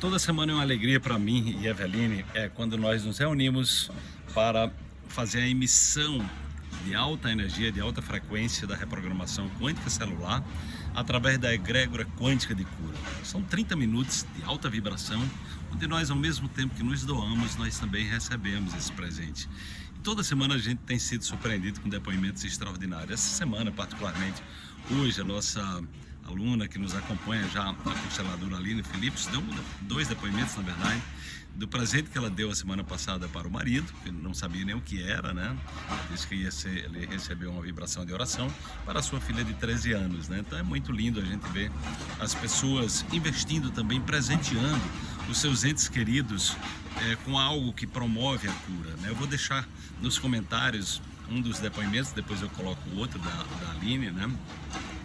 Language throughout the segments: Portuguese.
Toda semana é uma alegria para mim e Eveline é quando nós nos reunimos para fazer a emissão de alta energia, de alta frequência da reprogramação quântica celular através da egrégora quântica de cura. São 30 minutos de alta vibração, onde nós, ao mesmo tempo que nos doamos, nós também recebemos esse presente. E toda semana a gente tem sido surpreendido com depoimentos extraordinários. Essa semana, particularmente, hoje, a nossa aluna que nos acompanha já, a consteladora Aline Phillips, deu dois depoimentos, na verdade, do presente que ela deu a semana passada para o marido, que não sabia nem o que era, né? Ela disse que ia ser, ele recebeu uma vibração de oração para a sua filha de 13 anos, né? Então é muito lindo a gente ver as pessoas investindo também, presenteando os seus entes queridos é, com algo que promove a cura, né? Eu vou deixar nos comentários um dos depoimentos, depois eu coloco o outro da, da Aline, né?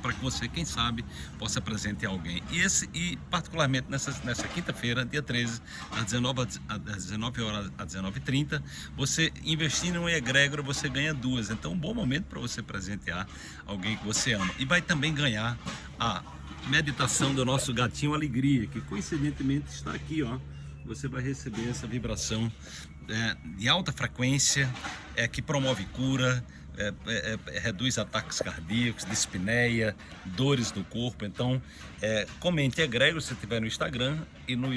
Para que você, quem sabe, possa presentear alguém. E, esse, e particularmente nessa, nessa quinta-feira, dia 13, às 19, às 19 horas às 19h30, você investindo em um egrégora, você ganha duas. Então, um bom momento para você presentear alguém que você ama. E vai também ganhar a meditação do nosso gatinho Alegria, que coincidentemente está aqui, ó. Você vai receber essa vibração é, de alta frequência, é, que promove cura, é, é, é, reduz ataques cardíacos, dispneia, dores no corpo. Então, é, comente egrego se estiver no Instagram e no